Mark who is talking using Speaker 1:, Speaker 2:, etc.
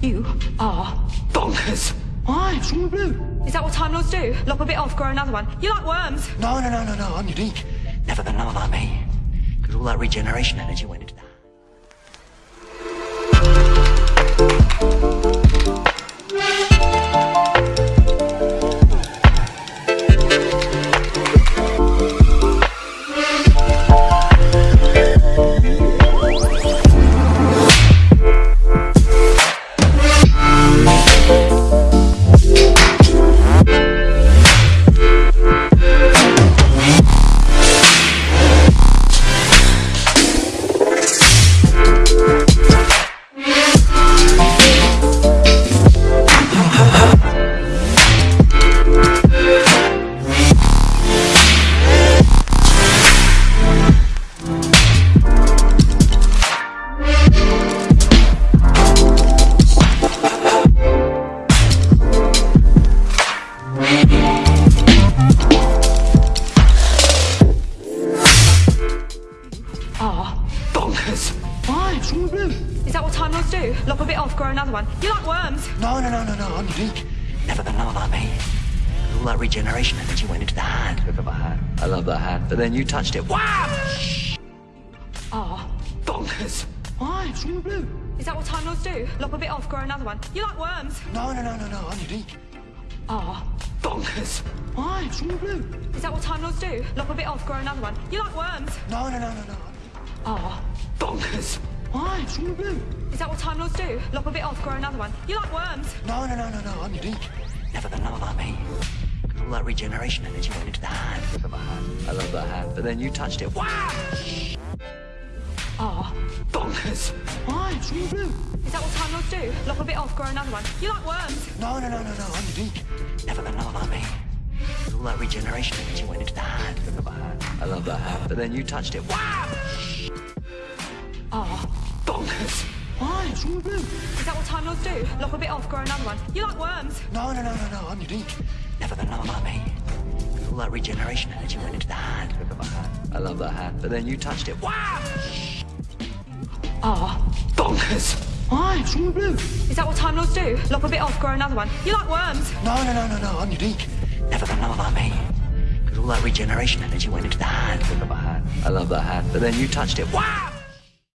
Speaker 1: You are
Speaker 2: Bonkers. Why? What's wrong with blue?
Speaker 1: Is that what Time Lords do? Lop a bit off, grow another one. You like worms?
Speaker 2: No, no, no, no, no. I'm unique. Never been known like me. Because all that regeneration energy went into that.
Speaker 1: Are
Speaker 2: Bonkers. Why? What's wrong with blue?
Speaker 1: Is that what Time Lords do? Lop a bit off, grow another one. You like worms?
Speaker 2: No, no, no, no, no. I'm unique. Never been known like me. Because all that regeneration energy went into the hand. Look at my hand. I love that hand. But then you touched it. Wow!
Speaker 1: Are ah.
Speaker 2: Bonkers. Why? What's wrong with blue?
Speaker 1: Is that what Time Lords do? Lop a bit off, grow another one. You like worms?
Speaker 2: No, no, no, no, no. I'm unique.
Speaker 1: Are
Speaker 2: Bonkers. Why? What's wrong with blue?
Speaker 1: Is that what Time Lords do? Lop a bit off, grow another one. You like worms?
Speaker 2: No, no, no, no, no.
Speaker 1: Are
Speaker 2: Bonkers. Why? What's wrong with blue?
Speaker 1: Is that what Time Lords do? Lop a bit off, grow another one. You like worms?
Speaker 2: No, no, no, no, no. I'm unique. Never been known like me. All that regeneration energy went into the hand. Look at my hand. I love that hand. But then you touched it. Wow!
Speaker 1: Are
Speaker 2: Bonkers. Why? What's wrong with blue?
Speaker 1: Is that what Time Lords do? Lop a bit off, grow another one. You like worms?
Speaker 2: No, no, no, no, no. I'm unique. Never been known like me. All that regeneration energy went into the hand. Look at my hand. I love that hand. But then you touched it. Wow!
Speaker 1: Are
Speaker 2: Bonkers. Why? What's wrong with blue?
Speaker 1: Is that what Time Lords do? Lop a bit off, grow another one. You like worms?
Speaker 2: No, no, no, no, no. I'm unique. Never been known like me. Because all that regeneration energy went into the hand. Look at my hand. I love that hand. But then you touched it. Wow!
Speaker 1: Are
Speaker 2: Bonkers. Why? What's wrong with blue?
Speaker 1: Is that what Time Lords do? Lop a bit off, grow another one. You like worms?
Speaker 2: No, no, no, no, no. I'm unique. Never been known like me. Because all that regeneration energy went into the hand. Look at my hand. I love that hand. But then you touched it. Wow!